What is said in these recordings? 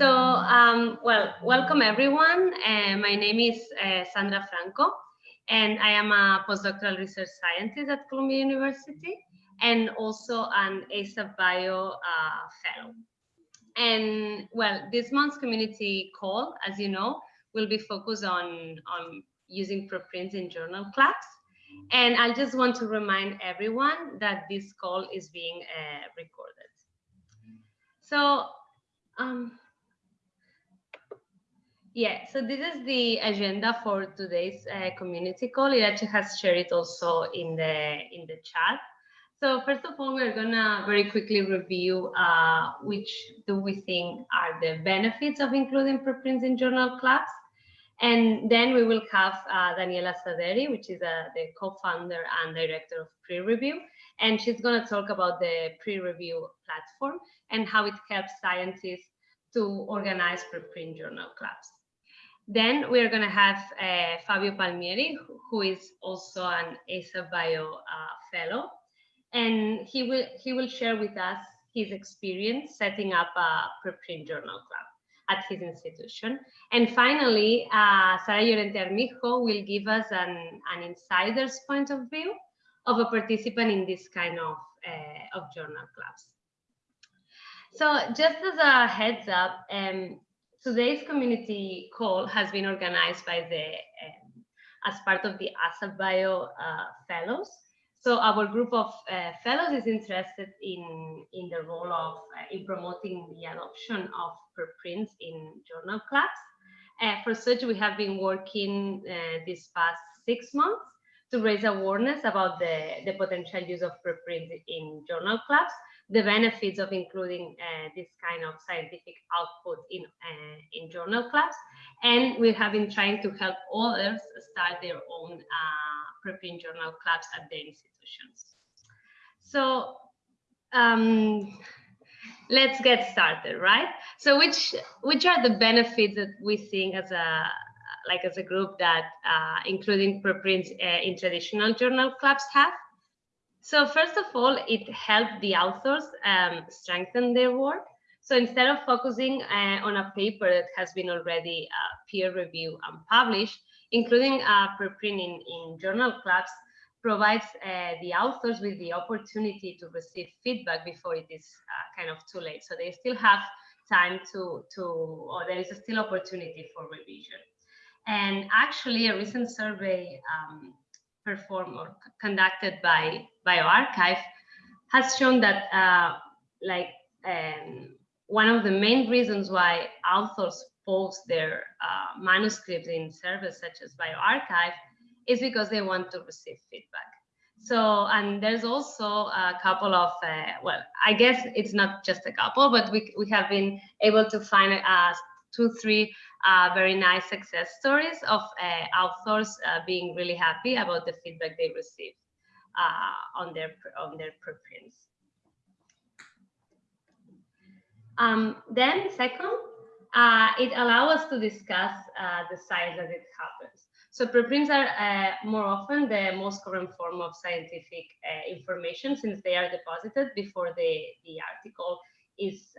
So, um, well, welcome everyone. Uh, my name is uh, Sandra Franco, and I am a postdoctoral research scientist at Columbia University and also an ASAP Bio uh, fellow. And well, this month's community call, as you know, will be focused on, on using preprints in journal clubs. And I just want to remind everyone that this call is being uh, recorded. So, um, yeah, so this is the agenda for today's uh, community call. Iratxe has shared it also in the in the chat. So first of all, we're gonna very quickly review uh, which do we think are the benefits of including preprints in journal clubs. And then we will have uh, Daniela Saderi, which is uh, the co-founder and director of pre-review. And she's gonna talk about the pre-review platform and how it helps scientists to organize preprint journal clubs. Then we're going to have uh, Fabio Palmieri, who is also an ASAP Bio uh, fellow, and he will he will share with us his experience setting up a preprint journal club at his institution. And finally, uh, Sara Llorente Armijo will give us an, an insider's point of view of a participant in this kind of, uh, of journal clubs. So just as a heads up, um, today's community call has been organized by the um, as part of the ASAP Bio uh, fellows. So our group of uh, fellows is interested in, in the role of uh, in promoting the adoption of preprints in journal clubs. Uh, for such, we have been working uh, this past six months to raise awareness about the, the potential use of preprints in journal clubs the benefits of including uh, this kind of scientific output in, uh, in journal clubs. And we have been trying to help others start their own uh, preprint journal clubs at their institutions. So um, let's get started, right? So which, which are the benefits that we think as a, like as a group that uh, including preprints uh, in traditional journal clubs have? So first of all, it helped the authors um, strengthen their work. So instead of focusing uh, on a paper that has been already uh, peer reviewed and published, including a preprint in, in journal clubs provides uh, the authors with the opportunity to receive feedback before it is uh, kind of too late. So they still have time to, to or there is still opportunity for revision. And actually a recent survey um, performed or conducted by bioRxiv has shown that uh, like um, one of the main reasons why authors post their uh, manuscripts in services such as bioRxiv is because they want to receive feedback. So, and there's also a couple of, uh, well, I guess it's not just a couple, but we, we have been able to find uh, two, three uh, very nice success stories of uh, authors uh, being really happy about the feedback they receive uh, on their on their preprints. Um, then second, uh, it allows us to discuss uh, the science as it happens. So preprints are more often the most current form of scientific information since they are deposited before the, the article is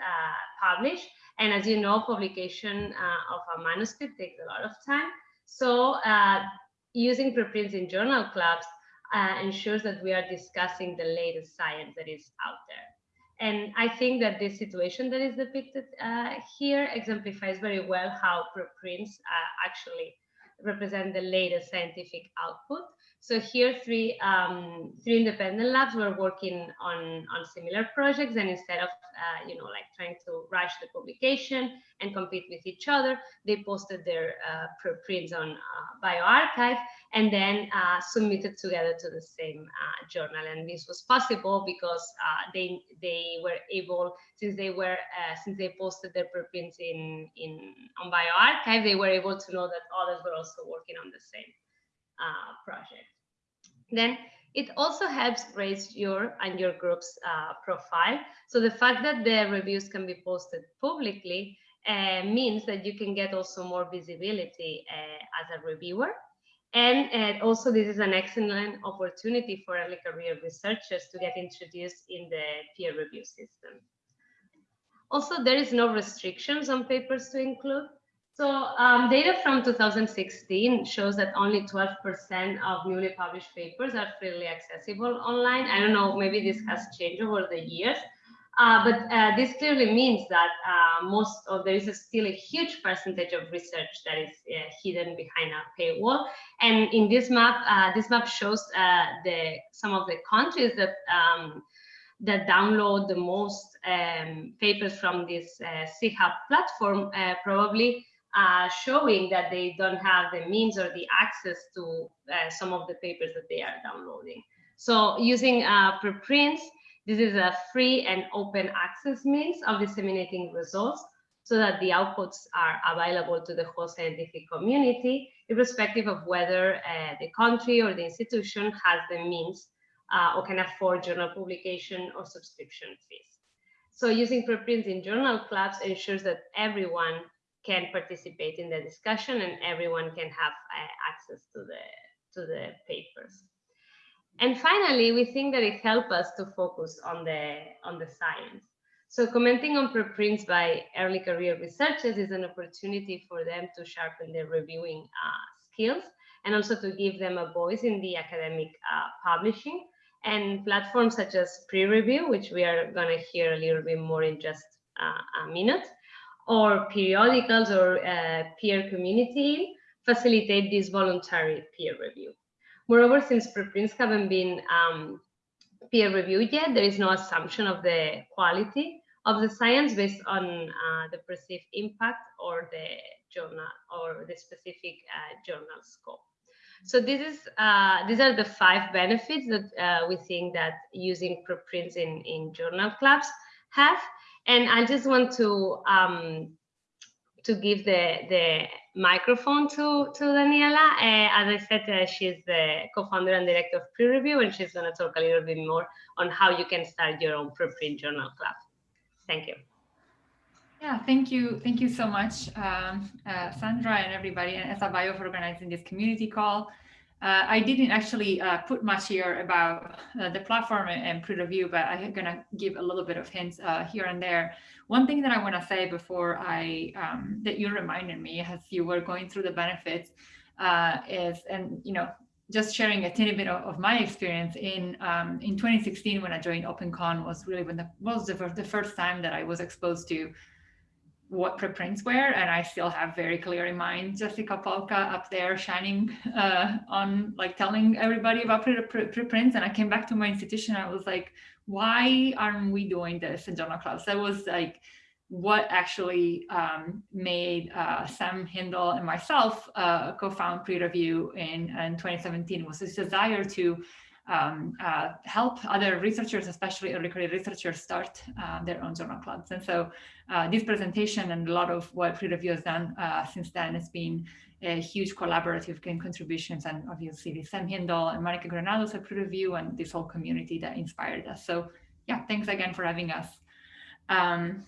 published and as you know, publication uh, of a manuscript takes a lot of time. So uh, using preprints in journal clubs uh, ensures that we are discussing the latest science that is out there. And I think that this situation that is depicted uh, here exemplifies very well how preprints uh, actually represent the latest scientific output so here, three um, three independent labs were working on on similar projects, and instead of uh, you know like trying to rush the publication and compete with each other, they posted their uh, prints on uh, bioRxiv and then uh, submitted together to the same uh, journal. And this was possible because uh, they they were able since they were since they posted their preprints in in on bioRxiv, they were able to know that others were also working on the same uh, project. Then it also helps raise your and your group's uh, profile. So the fact that the reviews can be posted publicly uh, means that you can get also more visibility uh, as a reviewer. And uh, also this is an excellent opportunity for early career researchers to get introduced in the peer review system. Also, there is no restrictions on papers to include. So um, data from 2016 shows that only 12% of newly published papers are freely accessible online. I don't know, maybe this has changed over the years, uh, but uh, this clearly means that uh, most of there is a still a huge percentage of research that is uh, hidden behind a paywall. And in this map, uh, this map shows uh, the some of the countries that um, that download the most um, papers from this uh, Sci-Hub platform, probably showing that they don't have the means or the access to some of the papers that they are downloading. So using preprints, this is a free and open access means of disseminating results so that the outputs are available to the whole scientific community, irrespective of whether uh, the country or the institution has the means uh, or can afford journal publication or subscription fees. So using preprints in journal clubs ensures that everyone can participate in the discussion and everyone can have uh, access to the, to the papers. And finally, we think that it helps us to focus on the, on the science. So commenting on preprints by early career researchers is an opportunity for them to sharpen their reviewing uh, skills and also to give them a voice in the academic uh, publishing and platforms such as pre-review, which we are going to hear a little bit more in just uh, a minute, or periodicals or uh, peer community facilitate this voluntary peer review. Moreover, since preprints haven't been um, peer reviewed yet, there is no assumption of the quality of the science based on uh, the perceived impact or the journal or the specific uh, journal scope. So this is uh, these are the five benefits that uh, we think that using preprints in in journal clubs have. And I just want to um, to give the the microphone to, to Daniela. Uh, as I said, uh, she's the co-founder and director of Pre-Review, and she's going to talk a little bit more on how you can start your own preprint journal club. Thank you. Yeah, thank you. Thank you so much, um, uh, Sandra and everybody and ASAP Bio for organizing this community call. Uh, I didn't actually uh, put much here about uh, the platform and pre-review, but I'm going to give a little bit of hints uh, here and there. One thing that I want to say before I, um, that you reminded me as you were going through the benefits uh, is, and you know, just sharing a tiny bit of, of my experience in um, in 2016 when I joined OpenCon was really when the was the, the first time that I was exposed to what preprints were and I still have very clear in mind Jessica Polka up there shining uh, on like telling everybody about preprints. And I came back to my institution I was like why aren't we doing this in journal clubs? That was like what actually um, made uh, Sam Hindle and myself uh, co-found pre-review in, in 2017 was this desire to um, uh, help other researchers, especially early career researchers, start uh, their own journal clubs. And so uh, this presentation and a lot of what pre-review has done uh, since then has been a huge collaborative contributions and obviously Sam Hindle and Monica Granados at pre-review and this whole community that inspired us. So yeah, thanks again for having us. Um,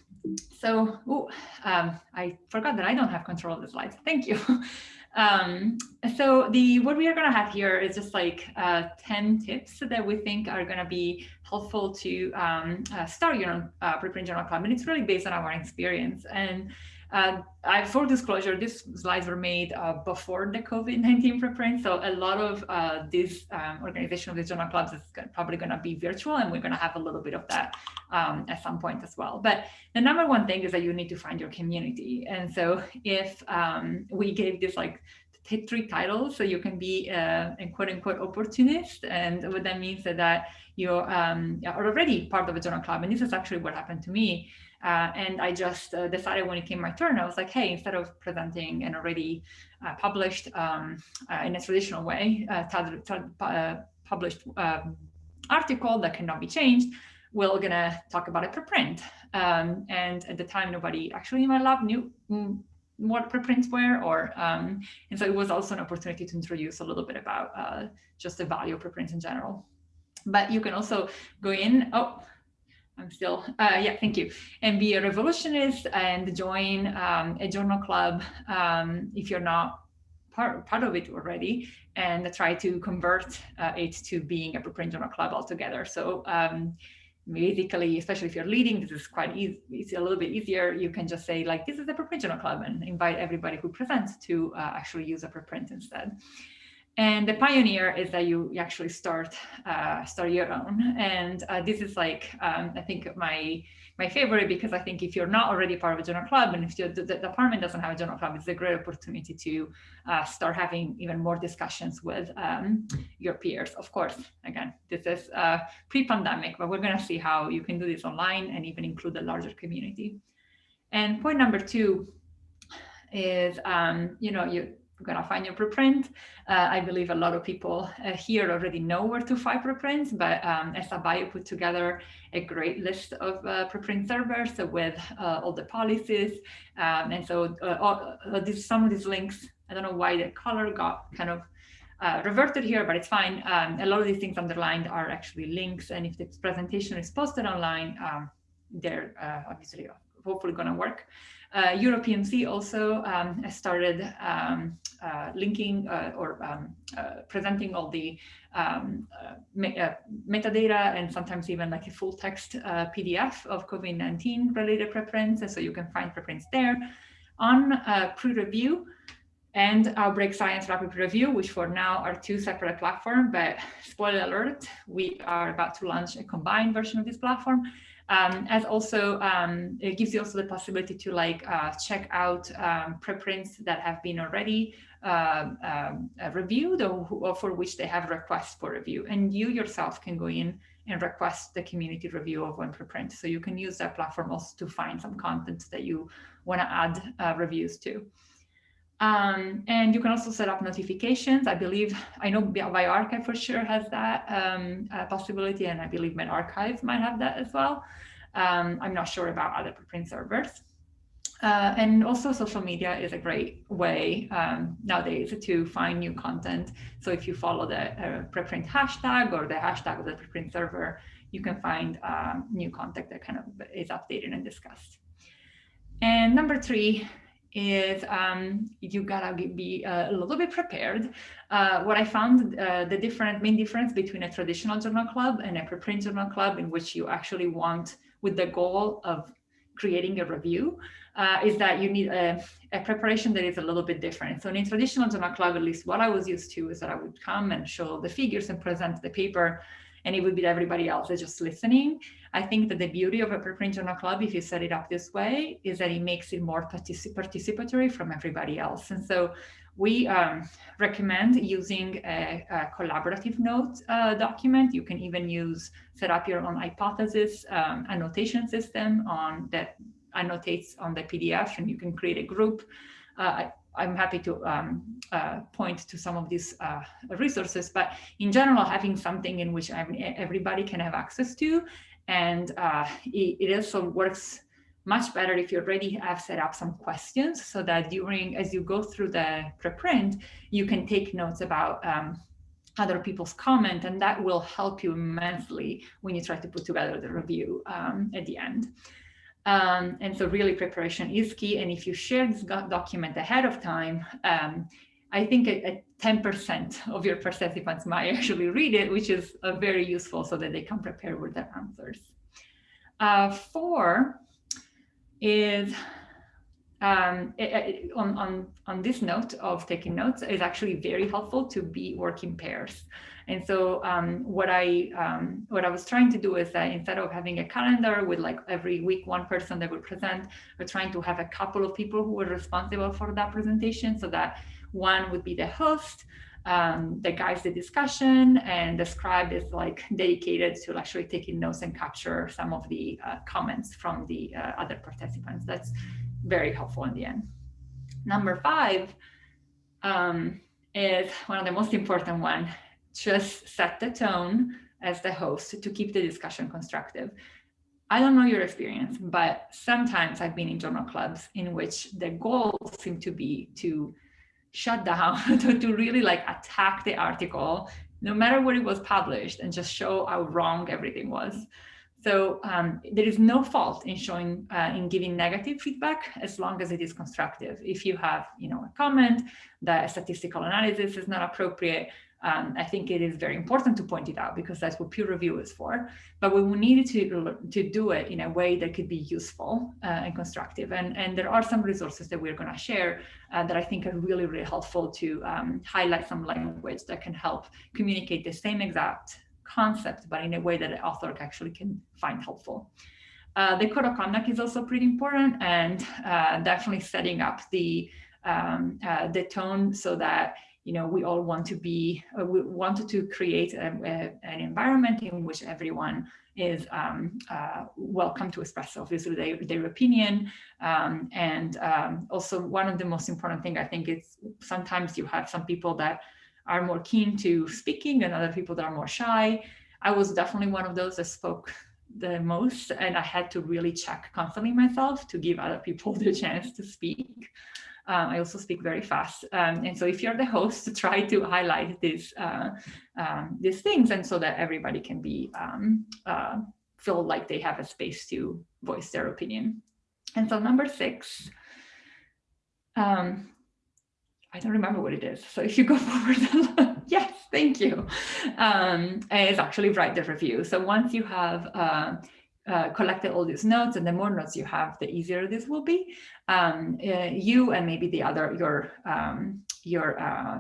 so ooh, um, I forgot that I don't have control of the slides. Thank you. Um, so the what we are going to have here is just like uh, 10 tips that we think are going to be helpful to um, uh, start your own uh, preprint journal club. And it's really based on our experience. And uh, I, disclosure, these slides were made uh, before the COVID-19 preprint. So a lot of uh, this um, organization of these journal clubs is probably going to be virtual and we're going to have a little bit of that um, at some point as well. But the number one thing is that you need to find your community. And so if um, we gave this like three titles, so you can be uh, a quote unquote opportunist. And what that means is that you're um, already part of a journal club. And this is actually what happened to me. Uh, and I just uh, decided when it came my turn, I was like, hey, instead of presenting an already uh, published um, uh, in a traditional way, uh, published um, article that cannot be changed, we're gonna talk about a preprint. Um, and at the time, nobody actually in my lab knew mm, what preprints were, or um, and so it was also an opportunity to introduce a little bit about just the value of preprints in general. But you can also go in. Oh, I'm still, uh, yeah, thank you. And be a revolutionist and join um, a journal club um, if you're not part, part of it already and try to convert uh, it to being a preprint journal club altogether. So um, basically, especially if you're leading, this is quite easy, It's a little bit easier. You can just say like, this is a preprint journal club and invite everybody who presents to uh, actually use a preprint instead. And the pioneer is that you, actually start uh, start your own. And uh, this is like, um, I think my my favorite because I think if you're not already part of a journal club and if the, the, department doesn't have a journal club, it's a great opportunity to uh, start having even more discussions with um, your peers. Of course, again, this is uh, pre-pandemic, but we're going to see how you can do this online and even include the larger community. And point number two is, um, you know, you going to find your preprint. Uh, I believe a lot of people uh, here already know where to find preprints, but um, ESA put together a great list of uh, preprint servers with uh, all the policies. Um, and so uh, all, uh, some of these links, I don't know why the color got kind of reverted here, but it's fine. Um, a lot of these things underlined are actually links. And if the presentation is posted online, um, they're obviously hopefully going to work. Uh, Europe PMC also um, started um, uh, linking uh, or um, uh, presenting all the um, uh, me uh, metadata and sometimes even like a full text PDF of COVID-19 related preprints. so you can find preprints there. On pre-review, and Outbreak Science Rapid Review, which for now are two separate platforms, but spoiler alert, we are about to launch a combined version of this platform. Um, as also, um, it gives you also the possibility to like uh, check out um, preprints that have been already uh, um, uh, reviewed or, or, for which they have requests for review. And you yourself can go in and request the community review of one preprint. So you can use that platform also to find some content that you want to add uh, reviews to. Um, and you can also set up notifications. I believe, I know bioRxiv for sure has that um, uh, possibility, and I believe medRxiv might have that as well. Um, I'm not sure about other preprint servers. Uh, and also social media is a great way um, nowadays to find new content. So if you follow the uh, preprint hashtag or the hashtag of the preprint server, you can find um, new content that kind of is updated and discussed. And number three, is um, you gotta be uh, a little bit prepared. Uh, what I found uh, the different main difference between a traditional journal club and a preprint journal club in which you actually want with the goal of creating a review uh, is that you need a, a, preparation that is a little bit different. So in a traditional journal club, at least what I was used to is that I would come and show the figures and present the paper and it would be everybody else is just listening. I think that the beauty of a preprint journal club, if you set it up this way, is that it makes it more particip participatory from everybody else. And so we um, recommend using a, a collaborative note uh, document. You can even use, set up your own hypothesis um, annotation system on that annotates on the PDF and you can create a group. Uh, I'm happy to um, uh, point to some of these uh, resources, but in general, having something in which everybody can have access to, and uh, it, it, also works much better if you already have set up some questions so that during, as you go through the preprint, you can take notes about um, other people's comment, and that will help you immensely when you try to put together the review um, at the end. Um, and so really preparation is key. And if you share this document ahead of time, um, I think 10% of your participants might actually read it, which is uh, very useful so that they can prepare with their answers. Uh, four is um, it, it, on, on, on this note of taking notes is actually very helpful to be working pairs. And so um, what I um, what I was trying to do is that instead of having a calendar with like every week one person that would present, we're trying to have a couple of people who were responsible for that presentation so that one would be the host, um, the guides the discussion, and the scribe is like dedicated to actually taking notes and capture some of the uh, comments from the uh, other participants. That's very helpful in the end. Number five um, is one of the most important one, just set the tone as the host to keep the discussion constructive. I don't know your experience, but sometimes I've been in journal clubs in which the goal seemed to be to shut down, to, to really like attack the article, no matter where it was published and just show how wrong everything was. So um, there is no fault in showing, uh, in giving negative feedback as long as it is constructive. If you have, you know, a comment that a statistical analysis is not appropriate, um, I think it is very important to point it out because that's what peer review is for. But we needed to, to do it in a way that could be useful uh, and constructive. And, and there are some resources that we're going to share uh, that I think are really, really helpful to um, highlight some language that can help communicate the same exact concept, but in a way that the author actually can find helpful. Uh, the code of conduct is also pretty important and uh, definitely setting up the um, uh, the tone so that you know we all want to be uh, we wanted to create a, a, an environment in which everyone is um, uh, welcome to express obviously their, their opinion um, and um, also one of the most important thing I think is sometimes you have some people that are more keen to speaking and other people that are more shy. I was definitely one of those that spoke the most and I had to really check constantly myself to give other people the chance to speak. Um, I also speak very fast. Um, and so if you're the host, try to highlight these, uh, um, these things and so that everybody can be um, uh, feel like they have a space to voice their opinion. And so number six, um, I don't remember what it is. So if you go forward, yes, thank you. Um, it's actually write the review. So once you have uh, uh, collected all these notes and the more notes you have, the easier this will be. Um, uh, you and maybe the other, your, um, your uh,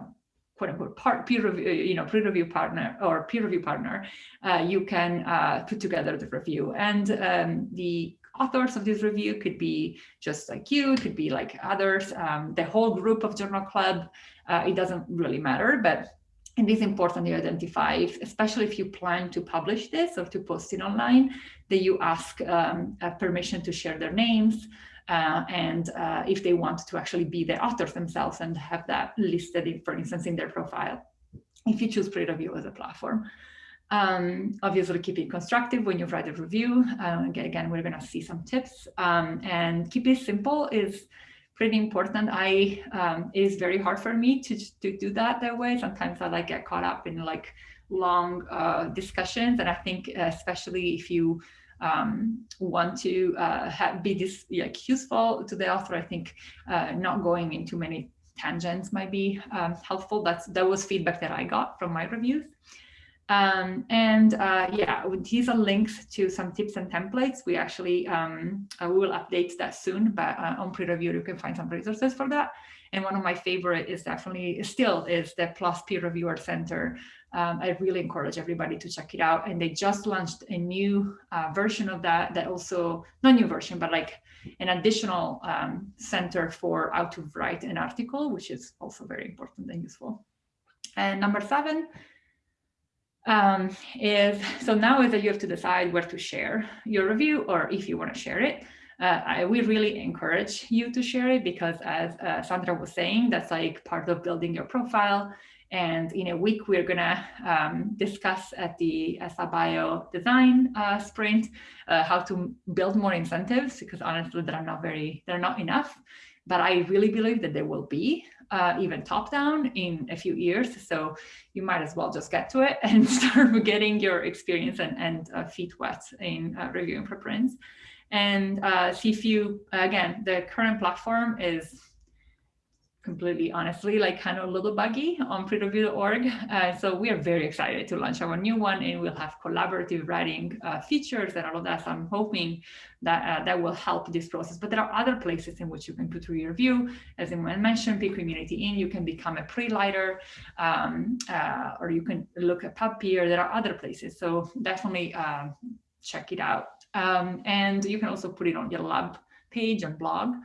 quote unquote part, peer review, you know, peer review partner or peer review partner, uh, you can uh, put together the review. And um, the authors of this review could be just like you, could be like others, um, the whole group of journal club, uh, it doesn't really matter, but it is important to identify, especially if you plan to publish this or to post it online, that you ask um, permission to share their names, uh, and uh, if they want to actually be the authors themselves and have that listed, in, for instance, in their profile, if you choose pre-review as a platform. Um, obviously, keep it constructive when you write a review. Uh, again, we're going to see some tips. Um, and keep it simple is pretty important. I um, It is very hard for me to, to do that that way. Sometimes I like get caught up in like long uh, discussions. And I think especially if you um, want to uh, have, be this like useful to the author, I think uh, not going into many tangents might be um, helpful. That's That was feedback that I got from my reviews. Um, and uh, yeah, these are links to some tips and templates. We actually, um, uh, will update that soon, but uh, on pre-review, you can find some resources for that. And one of my favorite is definitely, still is the PLOS Peer Reviewer Center. Um, I really encourage everybody to check it out. And they just launched a new uh, version of that, that also, not new version, but like an additional um, center for how to write an article, which is also very important and useful. And number seven, um, is so now is that you have to decide where to share your review or if you want to share it. Uh, I, we really encourage you to share it because as uh, Sandra was saying, that's like part of building your profile. And in a week, we're gonna um, discuss at the ASAP Bio design uh, sprint uh, how to build more incentives because honestly, they're not very, they're not enough. But I really believe that there will be uh, even top down in a few years. So you might as well just get to it and start getting your experience and, and uh, feet wet in uh, reviewing preprints. And uh, see if you, again, the current platform is completely honestly like kind of a little buggy on pre-review.org. Uh, so we are very excited to launch our new one and we'll have collaborative writing uh, features and all of that. So I'm hoping that uh, that will help this process. But there are other places in which you can put through your review. As I mentioned, Peer Community In, you can become a preLighter um, uh, or you can look at PubPeer. There are other places. So definitely um, check it out. Um, and you can also put it on your lab page and blog.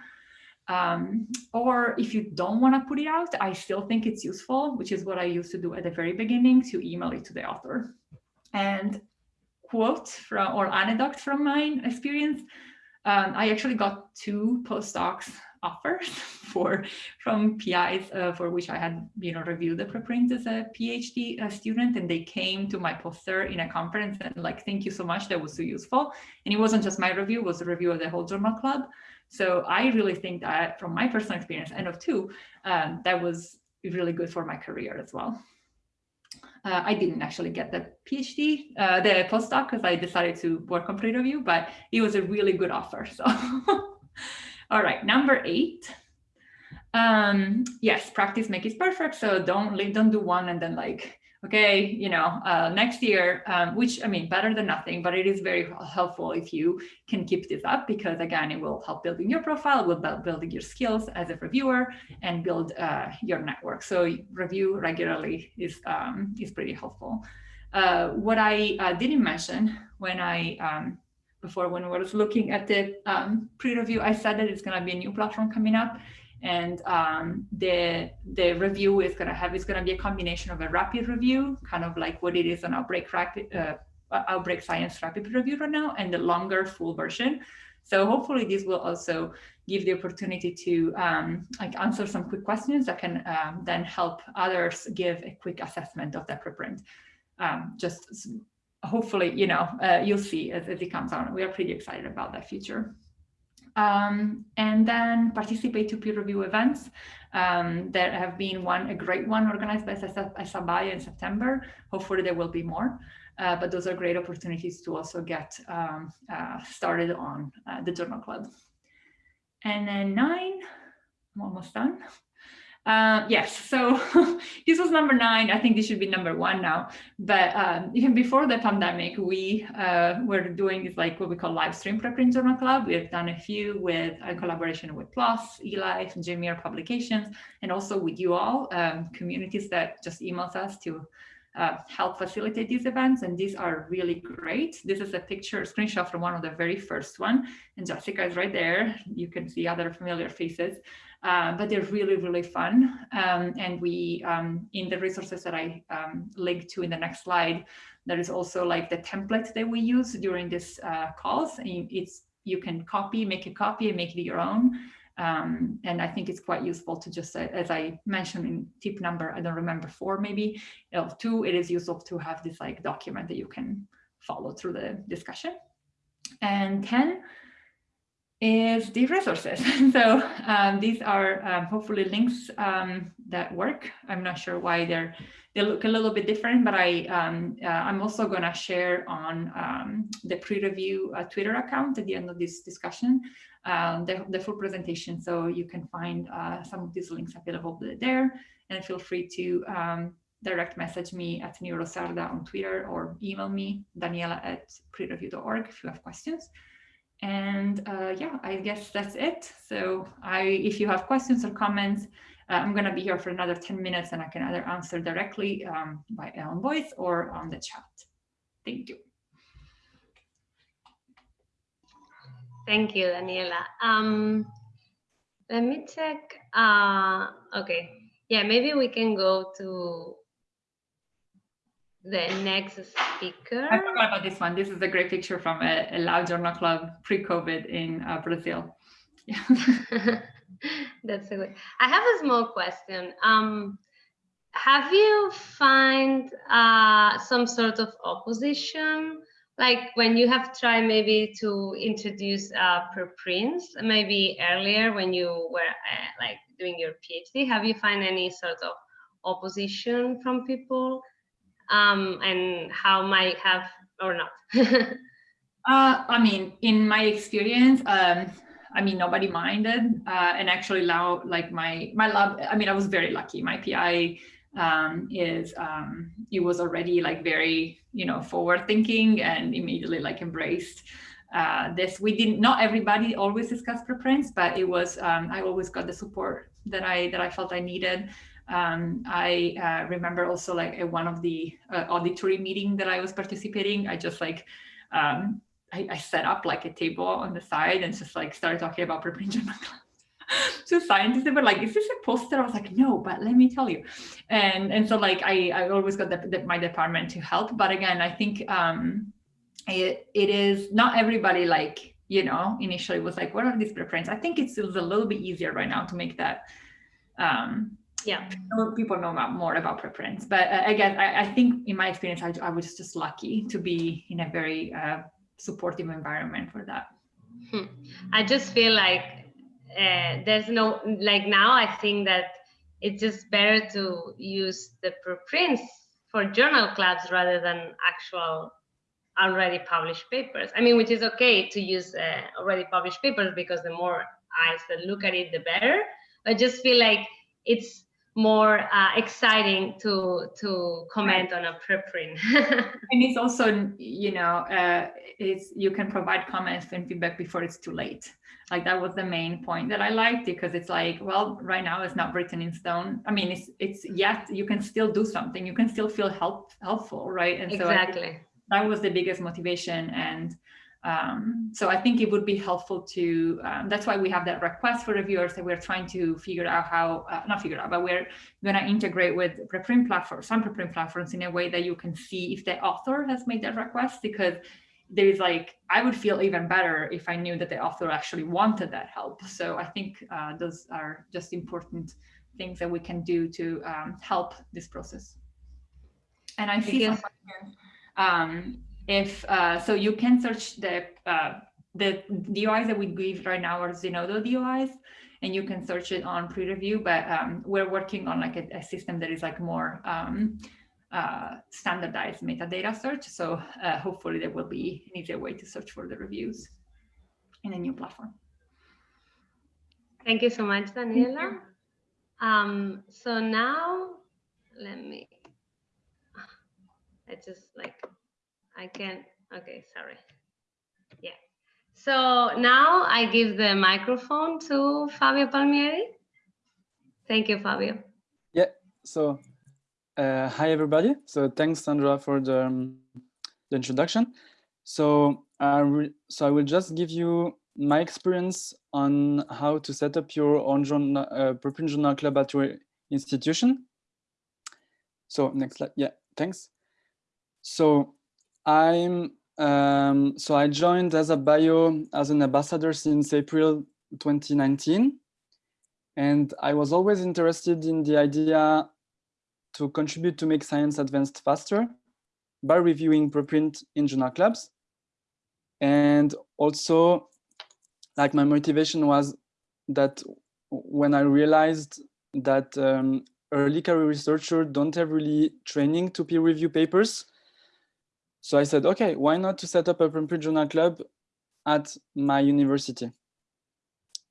Um, or if you don't want to put it out, I still think it's useful, which is what I used to do at the very beginning to email it to the author. And quote from or anecdote from my experience, um, I actually got two postdocs offers for from PIs uh, for which I had you know reviewed the preprint as a PhD uh, student, and they came to my poster in a conference and like, thank you so much, that was so useful. And it wasn't just my review; it was a review of the whole journal club. So I really think that from my personal experience, N of two, um, that was really good for my career as well. Uh, I didn't actually get the PhD, uh, the postdoc, because I decided to work on pre-review, but it was a really good offer. So, all right, number eight. Um, yes, practice makes it perfect. So don't don't do one and then like okay, you know, uh, next year, um, which I mean, better than nothing, but it is very helpful if you can keep this up because again, it will help building your profile, will build building your skills as a reviewer and build uh, your network. So review regularly is, um, is pretty helpful. Uh, what I uh, didn't mention when I, um, before when I was looking at the um, pre-review, I said that it's gonna be a new platform coming up and um, the the review is going to have is going to be a combination of a rapid review, kind of like what it is on Outbreak rapid uh, Outbreak Science rapid review right now, and the longer full version. So hopefully this will also give the opportunity to um, like answer some quick questions that can um, then help others give a quick assessment of their preprint. Um, just hopefully, you know, uh, you'll see as, as it comes on. We are pretty excited about that future. Um, and then participate to peer review events. Um, there have been one, a great one organized by ASAP Bio in September. Hopefully there will be more, uh, but those are great opportunities to also get um, uh, started on uh, the journal club. And then nine, I'm almost done. Uh, yes, so this was number nine. I think this should be number one now. But um, even before the pandemic, we uh, were doing this like what we call live stream preprint journal club. We've done a few with a collaboration with PLOS, eLife, and JMIR Publications, and also with you all, um, communities that just emails us to uh, help facilitate these events. And these are really great. This is a picture, screenshot from one of the very first one. And Jessica is right there. You can see other familiar faces. Uh, but they're really, really fun. Um, and we, um, in the resources that I um, link to in the next slide, there is also like the template that we use during this uh, calls. And it's you can copy, make a copy and make it your own. Um, and I think it's quite useful to just, uh, as I mentioned in tip number, I don't remember four maybe, two, it is useful to have this like document that you can follow through the discussion. And 10, is the resources. so um, these are um, hopefully links um, that work. I'm not sure why they're they look a little bit different, but I um, uh, I'm also going to share on um, the pre-review uh, Twitter account at the end of this discussion um, the, the full presentation. So you can find uh, some of these links available there, and feel free to direct message me at neurosarda on Twitter or email me Daniela at prereview.org if you have questions. And uh, yeah, I guess that's it. So I, if you have questions or comments, uh, I'm going to be here for another 10 minutes and I can either answer directly um, by on voice or on the chat. Thank you. Thank you, Daniela. Um, let me check. Uh, okay. Yeah, maybe we can go to the next speaker. I forgot about this one. This is a great picture from a, a Loud Journal Club pre-COVID in uh, Brazil. Yeah. That's a good. I have a small question. Um, have you find uh, some sort of opposition, like when you have tried maybe to introduce uh, preprints, maybe earlier when you were uh, like doing your PhD? Have you find any sort of opposition from people? Um, and how might have or not? uh, I mean, in my experience, um, I mean, nobody minded. Uh, and actually now, like my, my lab, I mean, I was very lucky. My PI um, is, um, it was already like very, you know, forward thinking and immediately like embraced uh, this. We didn't, not everybody always discussed preprints, but it was, um, I always got the support that I, that I felt I needed. Um, I uh, remember also like at one of the uh, auditory meeting that I was participating, I just like, um, I, I, set up like a table on the side and just like started talking about preprint journal so scientists were like, is this a poster? I was like, no, but let me tell you. And and so like I, I always got the, the, my department to help. But again, I think um, it, it is not everybody like, you know, initially was like, what are these preprints? I think it's, it's a little bit easier right now to make that um, yeah. People know about more about preprints but uh, again I, I, think in my experience I, I, was just lucky to be in a very uh, supportive environment for that. Hmm. i just feel like uh, there's no like now i think that it's just better to use the preprints for journal clubs rather than actual already published papers. I mean which is okay to use uh, already published papers because the more eyes that look at it the better. I just feel like it's more uh, exciting to to comment on a preprint. and it's also, you know, uh, it's you can provide comments and feedback before it's too late. Like that was the main point that I liked because it's like, well, right now it's not written in stone. I mean, it's it's yet you can still do something. You can still feel help helpful, right? And exactly. So that was the biggest motivation and um, so I think it would be helpful to, um, that's why we have that request for reviewers that we're trying to figure out how, uh, not figure out, but we're gonna integrate with preprint platforms, some preprint platforms in a way that you can see if the author has made that request because there is like, I would feel even better if I knew that the author actually wanted that help. So I think uh, those are just important things that we can do to um, help this process. And I see some um, if uh, so you can search the uh, the DOIs that we give right now are Zenodo DOIs and you can search it on pre-review but um, we're working on like a, a, system that is like more um, uh, standardized metadata search so uh, hopefully there will be an easier way to search for the reviews in a new platform. Thank you so much, Daniela. Um, so now let me, I just like I can, okay, sorry. Yeah. So now I give the microphone to Fabio Palmieri. Thank you, Fabio. Yeah, so uh, hi, everybody. So thanks, Sandra, for the, um, the introduction. So, so I will just give you my experience on how to set up your own journal, uh, club at your institution. So next slide. Yeah, thanks. So I'm um, so I joined ASAP Bio as an ambassador since April 2019. And I was always interested in the idea to contribute to make science advanced faster by reviewing preprint in journal clubs. And also, like my motivation was that when I realized that um, early career researchers don't have really training to peer review papers, so I said, okay, why not to set up a preprint journal club at my university?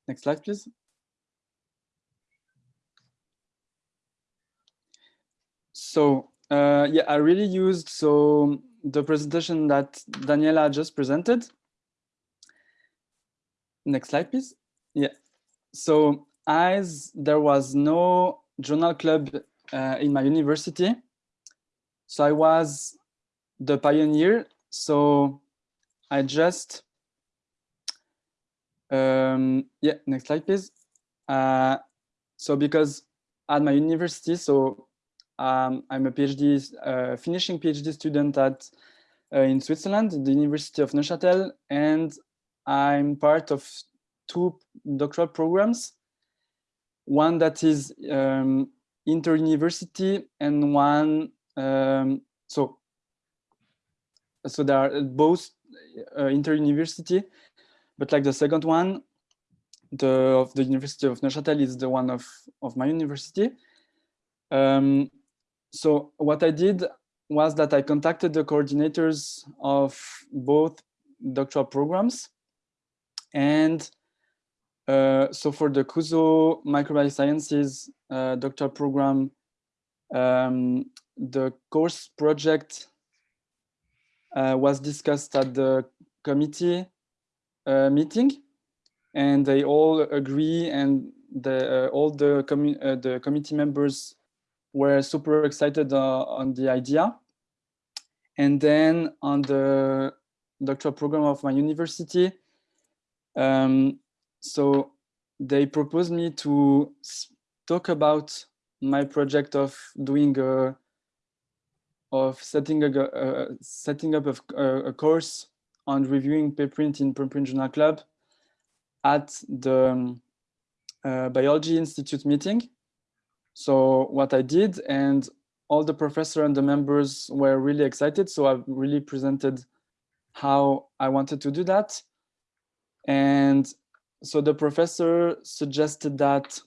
Next slide, please. So uh, yeah, I really used so the presentation that Daniela just presented. Next slide, please. Yeah. So as there was no journal club uh, in my university, so I was the pioneer. So I just, um, yeah, next slide, please. Uh, so because at my university, so um, I'm a PhD, uh, finishing PhD student at uh, in Switzerland, the University of Neuchâtel, and I'm part of two doctoral programs. One that is um, inter-university and one, um, so so they are both uh, inter-university, but like the second one, the of the University of Neuchâtel is the one of of my university. Um, so what I did was that I contacted the coordinators of both doctoral programs, and uh, so for the Cuso Microbial Sciences uh, doctoral program, um, the course project was discussed at the committee uh, meeting and they all agree and the uh, all the, the committee members were super excited on the idea. And then on the doctoral program of my university, um, so they proposed me to talk about my project of doing a of setting a uh, setting up a, a, course on reviewing preprint in preprint journal club at the um, uh, biology institute meeting. So what i did and all the professor and the members were really excited so i really presented how i wanted to do that. And so the professor suggested that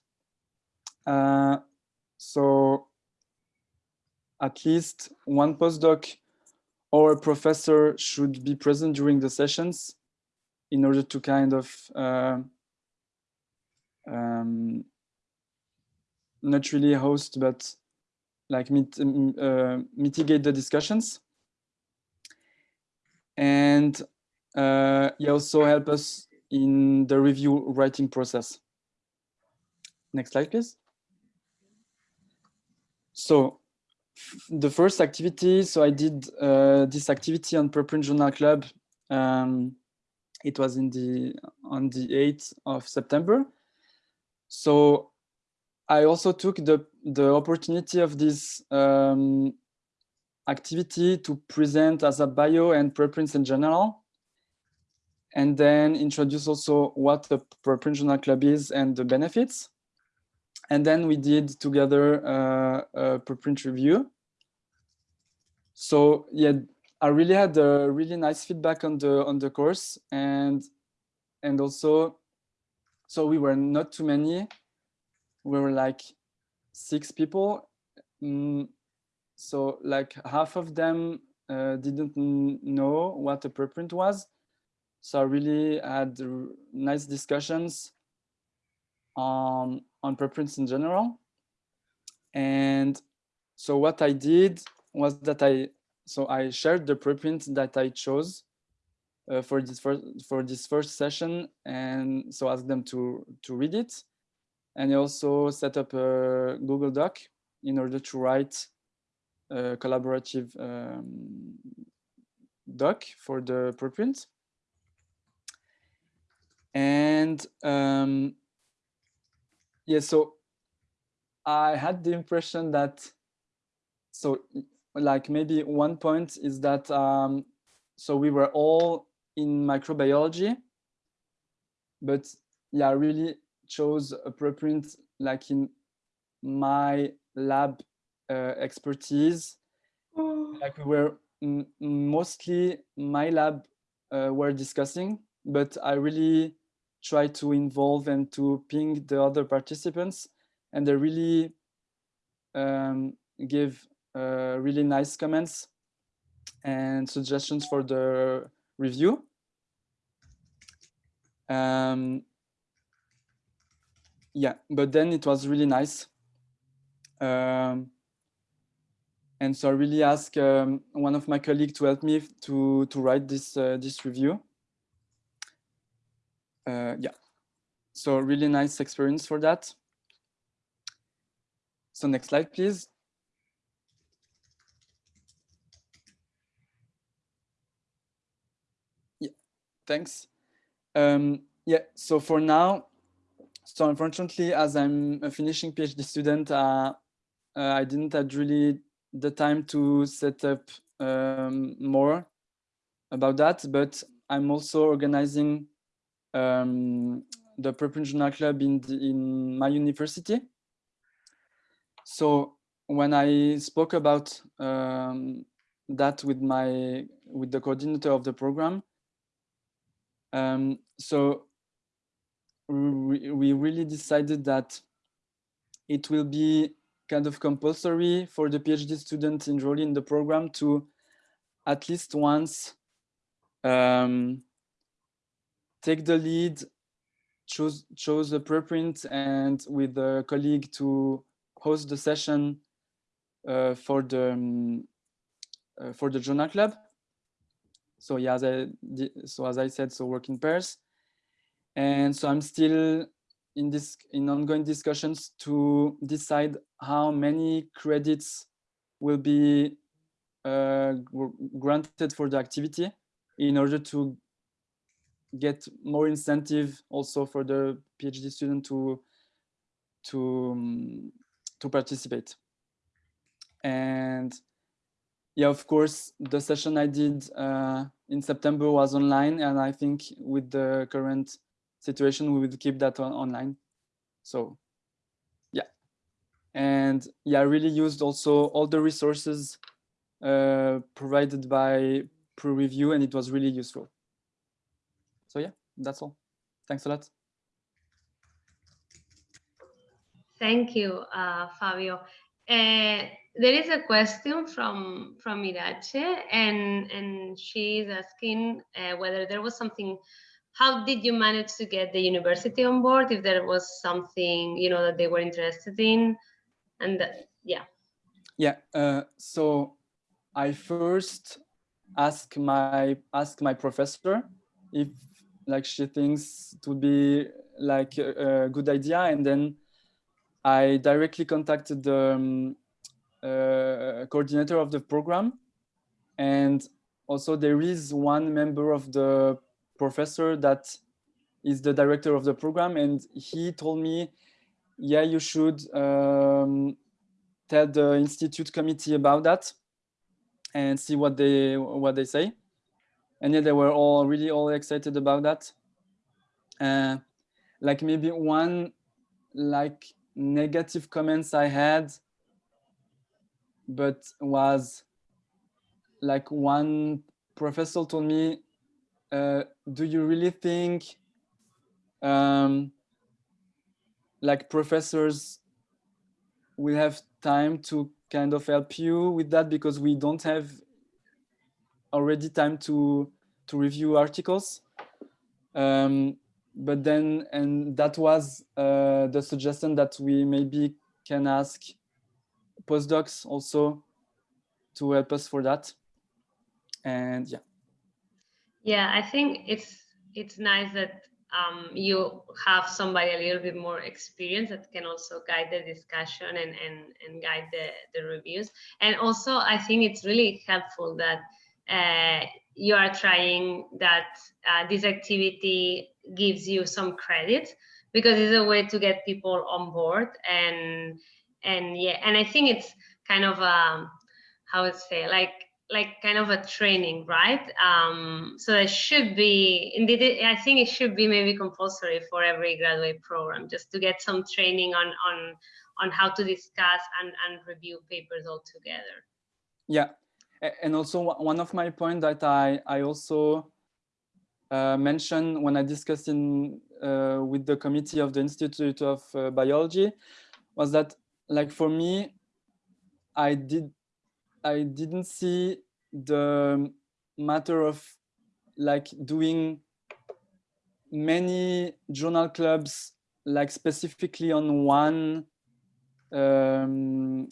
uh, so at least one postdoc or a professor should be present during the sessions in order to kind of uh, um, not really host, but like mit, uh, mitigate the discussions. And uh, he also help us in the review writing process. Next slide, please. So the first activity, so I did uh, this activity on Preprint Journal Club. Um, it was in the on the 8th of September. So I also took the the opportunity of this um, activity to present ASAP Bio and preprints in general, and then introduce also what the preprint journal club is and the benefits. And then we did together uh, a preprint review. So yeah, I really had a really nice feedback on the on the course and and also so we were not too many. We were like six people. Mm, so like half of them uh, didn't know what a preprint was. So I really had nice discussions on on preprints in general. And so what I did was that I so I shared the preprint that I chose uh, for this first for this first session, and so asked them to to read it, and I also set up a Google Doc in order to write a collaborative um, doc for the preprint. And um, yeah, so I had the impression that, so like maybe one point is that, um, so we were all in microbiology, but yeah, I really chose a preprint like in my lab uh, expertise. Oh. Like we were mostly my lab uh, were discussing, but I really try to involve and to ping the other participants and they really um, give uh, really nice comments and suggestions for the review. Um, yeah, but then it was really nice. Um, and so I really asked um, one of my colleagues to help me to, to write this, uh, this review uh, yeah, so really nice experience for that. So next slide, please. Yeah, thanks. Um, yeah, so for now, so unfortunately, as I'm a finishing PhD student, uh, uh, I didn't have really the time to set up um, more about that, but I'm also organizing um, the Journal Club in, the, in my university. So when I spoke about um, that with my with the coordinator of the program, um, so we, we really decided that it will be kind of compulsory for the PhD student enrolled in the program to at least once um, take the lead, choose, choose a preprint and with a colleague to host the session uh, for the um, uh, for the journal club. So yeah, as I, so as I said, so work in pairs. And so I'm still in this in ongoing discussions to decide how many credits will be uh, granted for the activity in order to get more incentive also for the PhD student to to um, to participate. And yeah, of course, the session I did uh, in September was online, and I think with the current situation, we will keep that on online. So yeah, and yeah, I really used also all the resources uh, provided by PREreview, and it was really useful so yeah, that's all. Thanks a lot. Thank you, uh, Fabio. Uh, there is a question from from Iratxe, and and she is asking uh, whether there was something how did you manage to get the university on board? If there was something you know that they were interested in, and that, yeah. Yeah. Uh, so I first ask my ask my professor if like she thinks it would be like a, a good idea, and then I directly contacted the um, uh, coordinator of the program, and also there is one member of the professor that is the director of the program, and he told me, yeah, you should um, tell the institute committee about that and see what they what they say and yeah they were all really all excited about that. Uh, like maybe one like negative comments i had but was like one professor told me uh, do you really think um, like professors will have time to kind of help you with that? Because we don't have already time to to review articles. Um, but then and that was uh, the suggestion that we maybe can ask postdocs also to help us for that. And yeah. Yeah i think it's it's nice that um, you have somebody a little bit more experienced that can also guide the discussion and, and, and guide the, the reviews. And also, I think it's really helpful that uh, you are trying that uh, this activity gives you some credit because it's a way to get people on board and and yeah and i think it's kind of um how would say like like kind of a training, right? Um, so it should be, indeed, I think it should be maybe compulsory for every graduate program, just to get some training on on on how to discuss and, and review papers all together. Yeah, and also one of my points that I, I also uh, mentioned when I discussed in uh, with the committee of the Institute of uh, Biology was that like for me, I did I didn't see the matter of like doing many journal clubs like specifically on one um,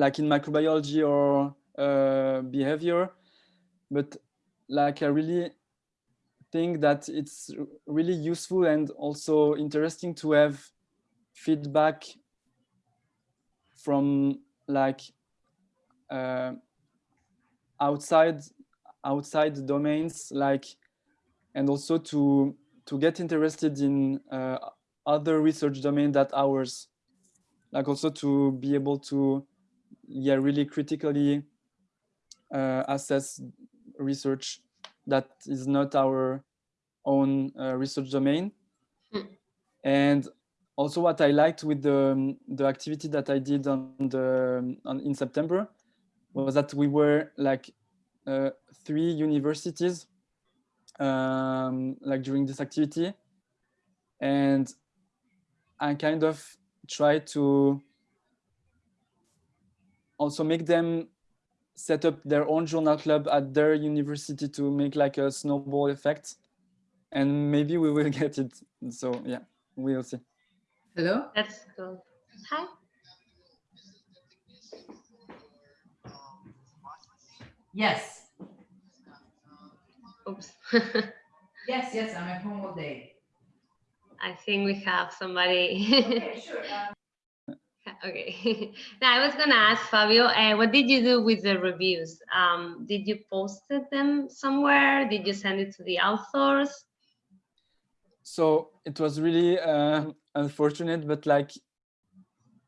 like in microbiology or uh, behavior but like I really think that it's really useful and also interesting to have feedback from like uh, outside outside domains like and also to to get interested in uh, other research domain that ours like also to be able to yeah really critically uh, assess research that is not our own uh, research domain mm. and also what I liked with the, the activity that I did on the on, in September was that we were like uh, three universities um, like during this activity and I kind of tried to also make them set up their own journal club at their university to make like a snowball effect and maybe we will get it so yeah we'll see hello that's cool hi Yes. Oops. yes, yes, I'm at home all day. I think we have somebody. okay, sure. Um... okay. now I was gonna ask Fabio, uh, what did you do with the reviews? Um, did you post them somewhere? Did you send it to the authors? So it was really uh, unfortunate, but like,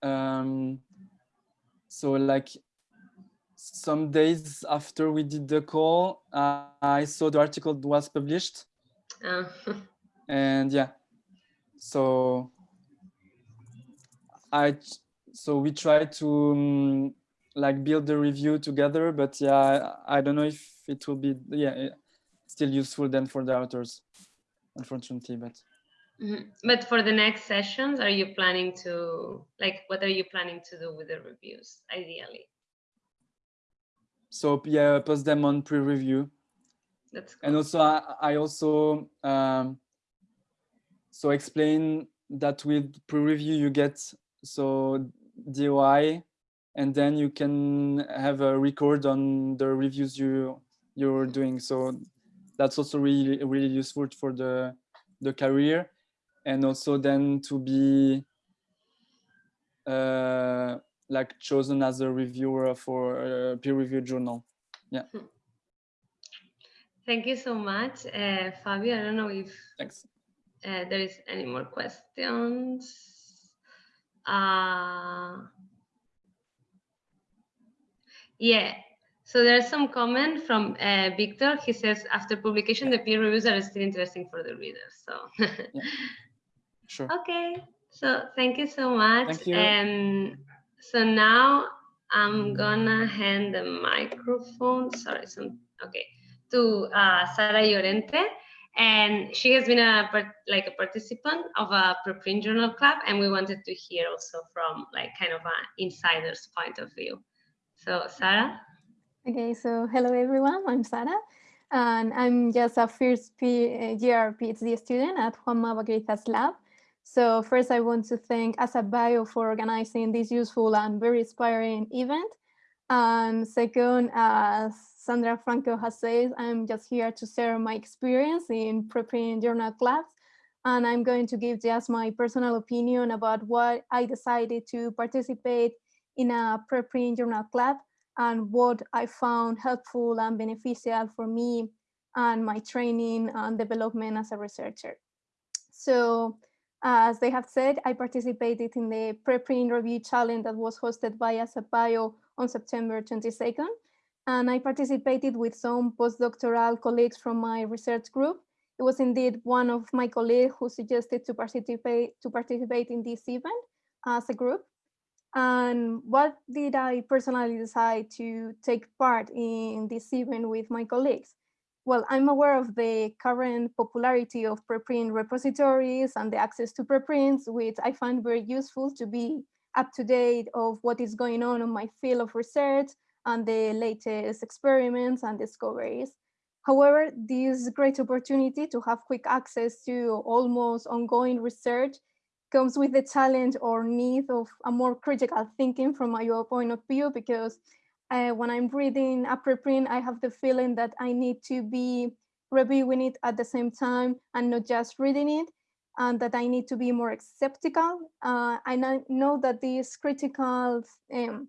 um, so like some days after we did the call, uh, I saw the article was published. Uh. and yeah, so I so we tried to um, like build the review together, but yeah, I, I don't know if it will be yeah still useful then for the authors, unfortunately, but. Mm -hmm. But for the next sessions, are you planning to like what are you planning to do with the reviews ideally? So yeah, post them on PREreview. That's and also I, I also um, so explain that with PREreview you get so DOI and then you can have a record on the reviews you you're doing so that's also really really useful for the the career and also then to be uh, like chosen as a reviewer for a peer-reviewed journal Yeah. Thank you so much, uh, Fabio. I don't know if thanks uh, there is any more questions. Uh, yeah. So there's some comment from uh, Victor. He says, after publication, the peer reviews are still interesting for the readers. So, sure okay. So thank you so much. Thank you. Um, so now I'm gonna hand the microphone. Sorry, some okay to uh, Sara Llorente, and she has been a like a participant of a preprint journal club, and we wanted to hear also from like kind of an insider's point of view. So Sara, Okay, so hello everyone, I'm Sara, and I'm just a first uh, year PhD student at Juanma Vaquerizas lab. So first I want to thank ASAP Bio for organizing this useful and very inspiring event. And second, as Sandra Franco has said, I'm just here to share my experience in preparing journal clubs. And I'm going to give just my personal opinion about why I decided to participate in a preprint journal club and what I found helpful and beneficial for me and my training and development as a researcher. So as they have said, I participated in the preprint review challenge that was hosted by ASAPBio on September 22nd. And I participated with some postdoctoral colleagues from my research group. It was indeed one of my colleagues who suggested to participate to participate in this event as a group. And what did I personally decide to take part in this event with my colleagues? Well, I'm aware of the current popularity of preprint repositories and the access to preprints, which I find very useful to be up to date of what is going on in my field of research and the latest experiments and discoveries. However, this great opportunity to have quick access to almost ongoing research comes with the challenge or need of a more critical thinking from my point of view because uh, when I'm reading a preprint, I have the feeling that I need to be reviewing it at the same time and not just reading it, and that I need to be more skeptical. Uh, and I know that this critical um,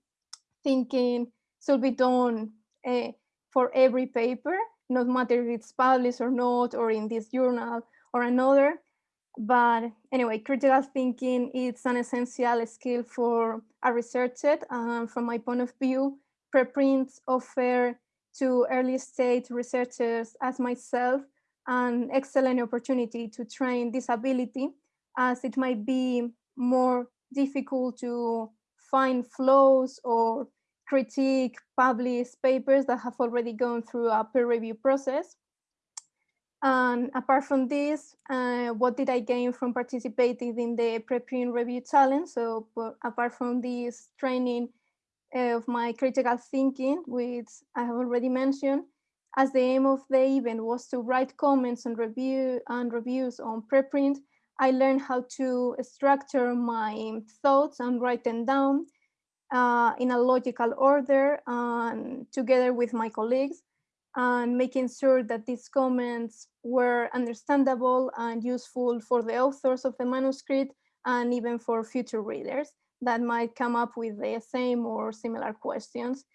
thinking should be done uh, for every paper, no matter if it's published or not, or in this journal or another. But anyway, critical thinking is an essential skill for a researcher. And from my point of view, preprints offer to early stage researchers as myself an excellent opportunity to train this ability as it might be more difficult to find flaws or critique published papers that have already gone through a peer review process. And apart from this, uh, what did I gain from participating in the preprint review challenge? So apart from this training of my critical thinking, which I have already mentioned, as the aim of the event was to write comments and review and reviews on preprint, I learned how to structure my thoughts and write them down uh, in a logical order and together with my colleagues and making sure that these comments were understandable and useful for the authors of the manuscript and even for future readers that might come up with the same or similar questions.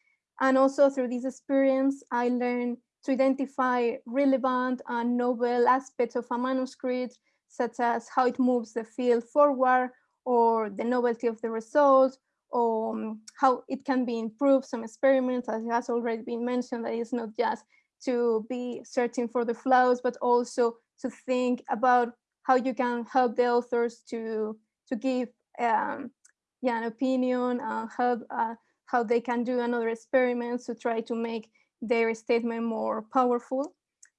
And also through this experience, I learned to identify relevant and novel aspects of a manuscript, such as how it moves the field forward or the novelty of the result, or um, how it can be improved, some experiments, as has already been mentioned, that it's not just to be searching for the flaws, but also to think about how you can help the authors to, to give um, yeah, an opinion, help, uh, how they can do another experiment to try to make their statement more powerful.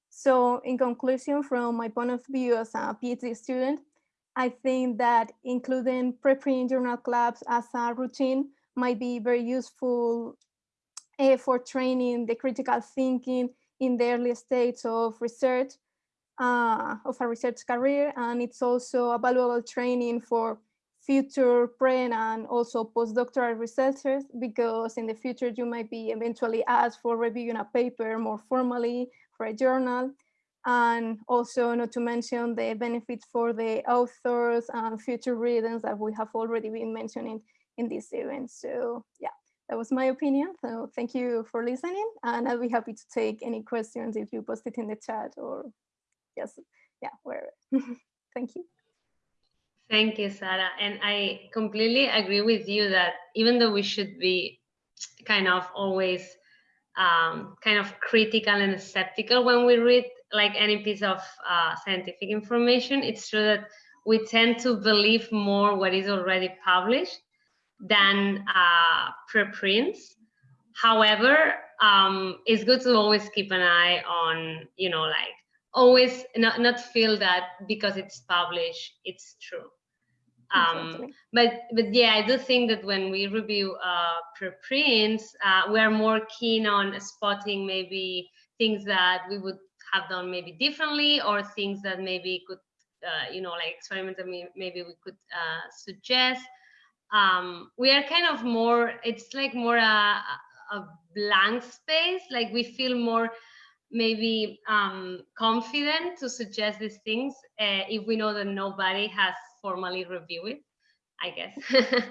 So in conclusion, from my point of view as a PhD student, I think that including preprint journal clubs as a routine might be very useful uh, for training the critical thinking in the early stages of research, uh, of a research career. And it's also a valuable training for future pre and also postdoctoral researchers, because in the future you might be eventually asked for reviewing a paper more formally for a journal. And also not to mention the benefits for the authors and future readers that we have already been mentioning in this event. So yeah, that was my opinion. So thank you for listening and I'll be happy to take any questions if you post it in the chat or yes, yeah, wherever. thank you. Thank you, Sara. And I completely agree with you that even though we should be kind of always um, kind of critical and skeptical when we read like any piece of uh, scientific information, it's true that we tend to believe more what is already published than uh, preprints. However, um, it's good to always keep an eye on, you know, like always not, not feel that because it's published, it's true. Um, but but yeah, I do think that when we review uh, preprints, uh, we are more keen on spotting maybe things that we would have done maybe differently or things that maybe could, uh, you know, like experiments that maybe we could uh, suggest. Um, we are kind of more, it's like more a, a blank space, like we feel more maybe um, confident to suggest these things uh, if we know that nobody has formally review it, I guess.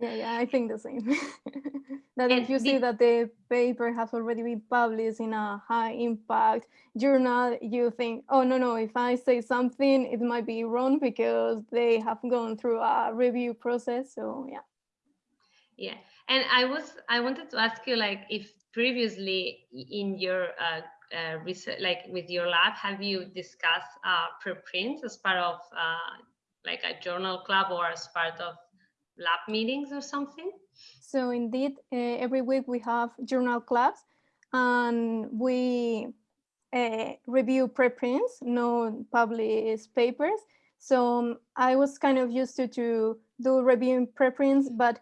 Yeah, yeah, I think the same. that And if you see that the paper has already been published in a high impact journal, you think, oh, no, no, if I say something, it might be wrong because they have gone through a review process. So yeah. Yeah, and I was I wanted to ask you like if previously in your uh, uh, research, like with your lab, have you discussed uh, preprints as part of uh, like a journal club or as part of lab meetings or something? So indeed, uh, every week we have journal clubs and we uh, review preprints, no published papers. So um, I was kind of used to, to do reviewing preprints, but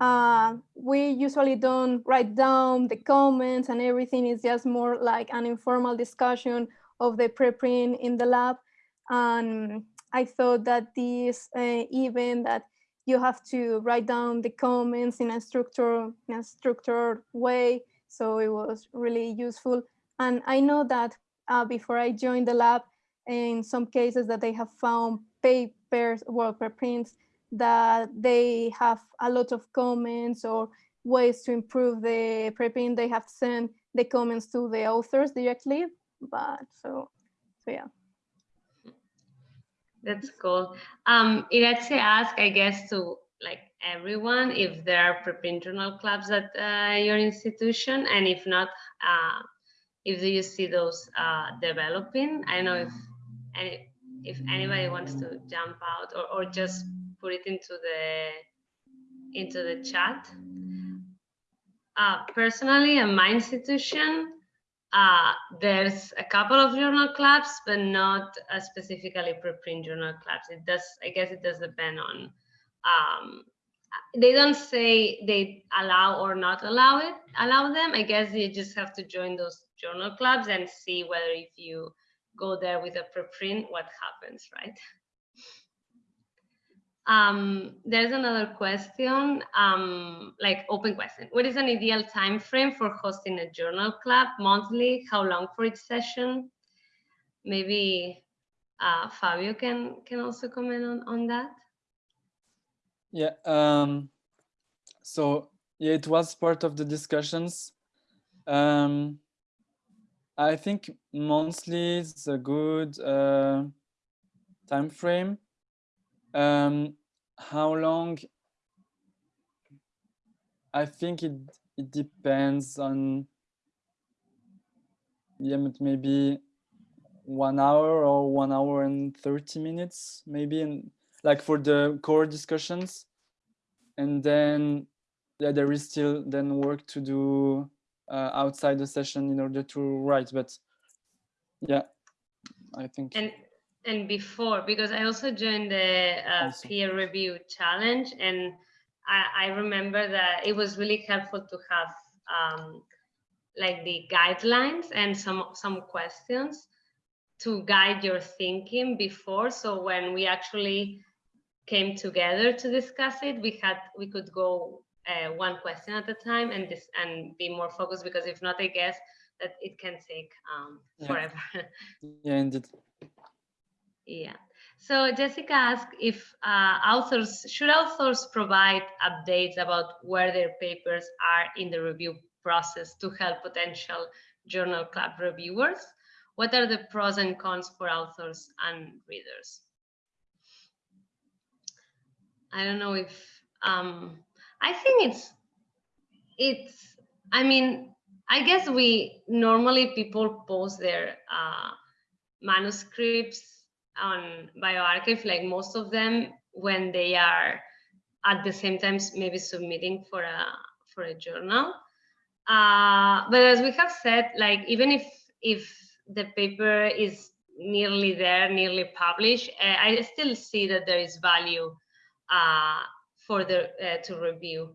uh, we usually don't write down the comments and everything is just more like an informal discussion of the preprint in the lab. And I thought that this uh, event that you have to write down the comments in a structure in a structured way. So it was really useful. And I know that uh, before I joined the lab, in some cases that they have found papers, well, preprints that they have a lot of comments or ways to improve the preprint. They have sent the comments to the authors directly. But so, so yeah. That's cool. Um, it actually ask, I guess, to like everyone if there are preprint journal clubs at uh, your institution, and if not, uh, if do you see those uh, developing? I know if any if anybody wants to jump out or, or just put it into the into the chat. Uh, personally, at my institution, uh, there's a couple of journal clubs, but not uh, specifically preprint journal clubs. It does, I guess, it does depend on. Um, they don't say they allow or not allow it, allow them. I guess you just have to join those journal clubs and see whether if you go there with a preprint, what happens, right? Um, there's another question, um, like open question. What is an ideal time frame for hosting a journal club monthly? How long for each session? Maybe uh, Fabio can can also comment on, on that. Yeah. Um, so yeah, it was part of the discussions. Um, I think monthly is a good uh, time frame. Um, how long? I think it it depends on yeah, maybe one hour or one hour and 30 minutes, maybe, and like for the core discussions. And then yeah, there is still then work to do uh, outside the session in order to write. But yeah, I think And and before, because I also joined the uh, peer review challenge, and I, I remember that it was really helpful to have um, like the guidelines and some some questions to guide your thinking before. So when we actually came together to discuss it, we had we could go uh, one question at a time and this and be more focused because if not, I guess that it can take um, Yeah. forever. Yeah, indeed. Yeah. So Jessica asked if uh, authors, should authors provide updates about where their papers are in the review process to help potential journal club reviewers? What are the pros and cons for authors and readers? I don't know if, um, I think it's, it's, I mean, I guess we, normally people post their uh, manuscripts on bioRxiv like most of them when they are at the same time maybe submitting for a for a journal. Uh, but as we have said like even if if the paper is nearly there nearly published uh, i still see that there is value uh, for the uh, to review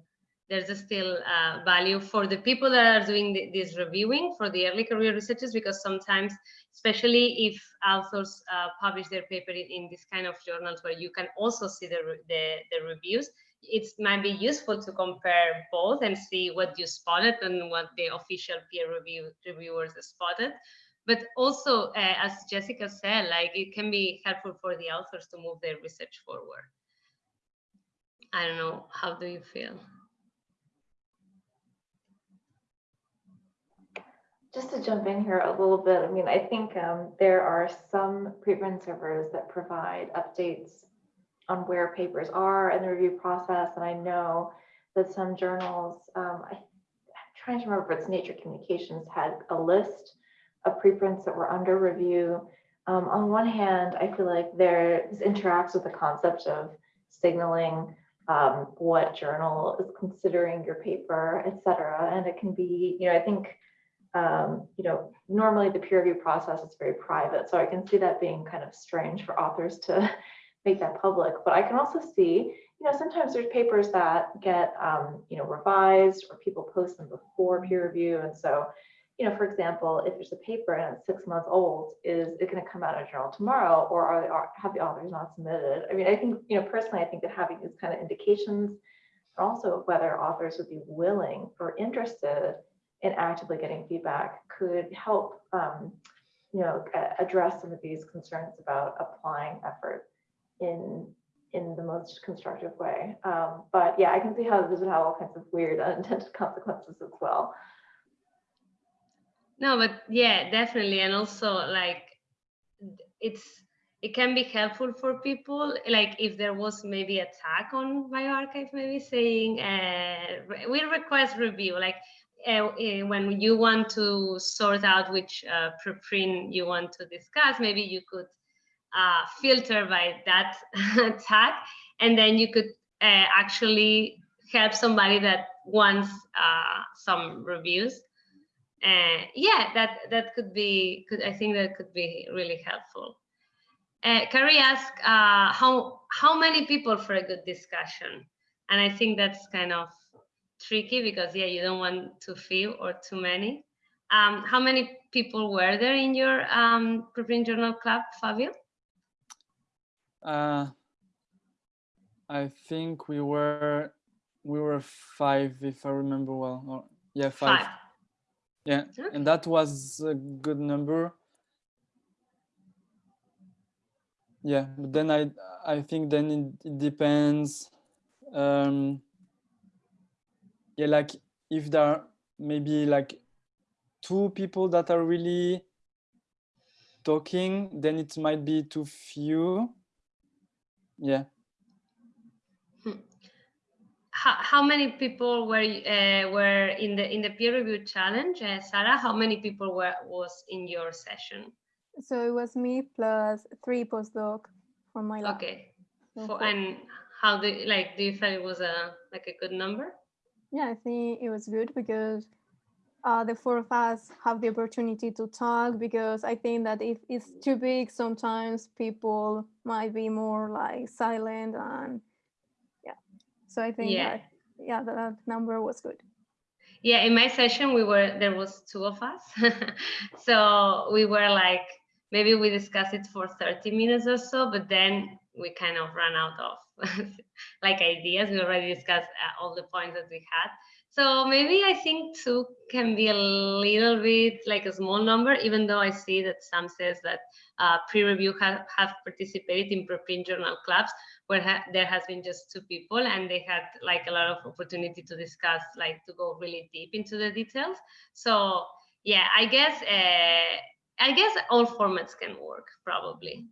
there's still uh, value for the people that are doing this reviewing for the early career researchers because sometimes especially if authors uh, publish their paper in, in, this kind of journals where you can also see the, the, the reviews it might be useful to compare both and see what you spotted and what the official peer review reviewers spotted. But also uh, as jessica said like it can be helpful for the authors to move their research forward. I don't know how do you feel Just to jump in here a little bit, I mean, I think um, there are some preprint servers that provide updates on where papers are in the review process. And I know that some journals, um, I, am trying to remember if it's Nature Communications, had a list of preprints that were under review. Um, on one hand, I feel like there this interacts with the concept of signaling um, what journal is considering your paper, et cetera. And it can be, you know, I think um, you know, normally the peer review process is very private. So I can see that being kind of strange for authors to make that public. But I can also see, you know, sometimes there's papers that get, um, you know, revised or people post them before peer review. And so, you know, for example, if there's a paper and it's six months old, is it going to come out in a journal tomorrow or are, are have the authors not submitted? I mean, I think, you know, personally, I think that having these kind of indications, also whether authors would be willing or interested and actively getting feedback could help um, you know address some of these concerns about applying effort in in the most constructive way. Um, but yeah i can see how this would have all kinds of weird unintended consequences as well. No but yeah definitely. And also like it's it can be helpful for people like if there was maybe a tag on bioRxiv maybe saying uh, we request review like uh, when you want to sort out which uh, preprint you want to discuss, maybe you could uh, filter by that tag, and then you could uh, actually help somebody that wants uh, some reviews. Uh, yeah, that that could be. Could I think that could be really helpful. Carrie asked how how many people for a good discussion, and I think that's kind of tricky because yeah, you don't want too few or too many. Um, how many people were there in your um, preprint journal club, Fabio? Uh, I think we were we were five, if I remember well. Or, yeah, five. five. Yeah, okay. and that was a good number. Yeah, but then I I think then it, it depends. Um, yeah, like if there are maybe like two people that are really talking, then it might be too few. Yeah. Hmm. How, how many people were uh, were in the in the peer review challenge, uh, Sara? How many people were was in your session? So it was me plus three postdoc from my lab. Okay. For, and how do like do you feel it was a like a good number? Yeah, I think it was good because uh, the four of us have the opportunity to talk because I think that if it's too big, sometimes people might be more like silent and yeah. So I think Yeah. that, yeah, that number was good. Yeah, in my session, we were, there was two of us. so we were like, maybe we discussed it for 30 minutes or so, but then we kind of ran out of like ideas. We already discussed uh, all the points that we had. So maybe I think two can be a little bit like a small number, even though I see that some says that uh, PREreview have, have participated in preprint journal clubs where ha there has been just two people and they had like a lot of opportunity to discuss, like to go really deep into the details. So yeah, I guess, uh, I guess all formats can work probably.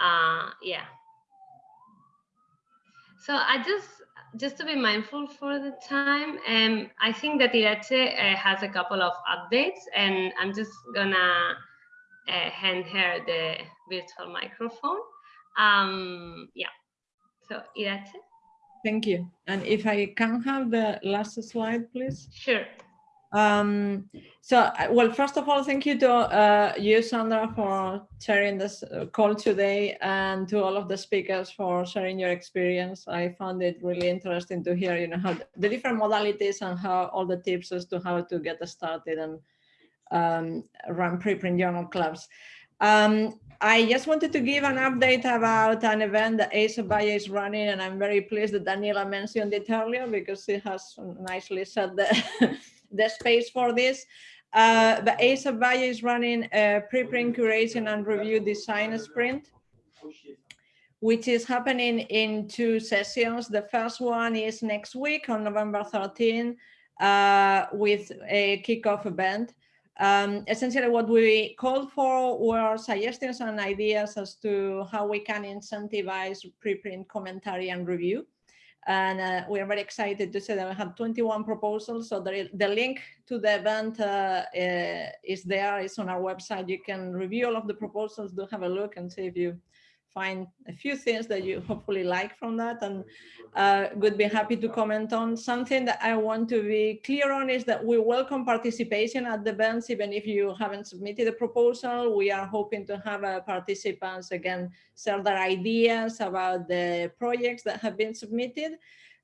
Uh, yeah. So I just, just to be mindful for the time, um, I think that Iratxe uh, has a couple of updates and I'm just gonna uh, hand her the virtual microphone. Um, yeah, so Iratxe, Thank you. And if I can have the last slide, please. sure. Um, so, well, first of all, thank you to uh, you, Sandra, for sharing this uh, call today and to all of the speakers for sharing your experience. I found it really interesting to hear, you know, how the different modalities and how all the tips as to how to get started and um, run preprint journal clubs. Um, I just wanted to give an update about an event that ASAP Bio is running, and I'm very pleased that Daniela mentioned it earlier because she has nicely said the, the space for this. Uh, Valle is running a preprint curation and review design sprint, which is happening in two sessions. The first one is next week on November 13 uh, with a kickoff event. Um, essentially what we called for were suggestions and ideas as to how we can incentivize preprint commentary and review. And uh, we are very excited to say that we have 21 proposals. So the, the link to the event uh, uh, is there, it's on our website. You can review all of the proposals, do have a look and see if you find a few things that you hopefully like from that and uh, would be happy to comment on. Something that I want to be clear on is that we welcome participation at the events, even if you haven't submitted a proposal. We are hoping to have uh, participants again share their ideas about the projects that have been submitted.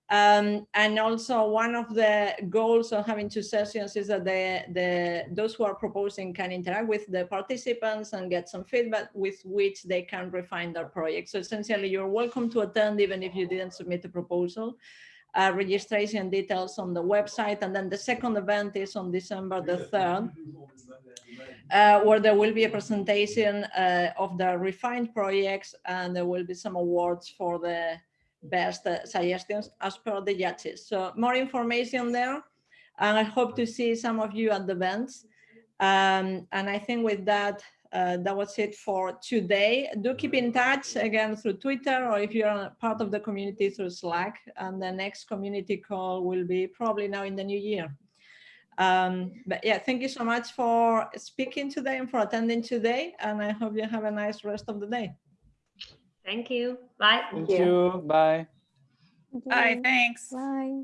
Um, and also one of the goals of having two sessions is that the, the, those who are proposing can interact with the participants and get some feedback with which they can refine their project. So essentially you're welcome to attend even if you didn't submit a proposal. Uh, registration details on the website. And then the second event is on December the 3rd, uh, where there will be a presentation uh, of the refined projects and there will be some awards for the best uh, suggestions as per the judges. So more information there. And I hope to see some of you at the events. Um, and I think with that, uh, that was it for today. Do keep in touch again through Twitter or if you're part of the community through Slack. And the next community call will be probably now in the new year. Um, but yeah, thank you so much for speaking today and for attending today. And I hope you have a nice rest of the day. Thank you. Bye. Thank you. Bye. Bye, thanks. Bye.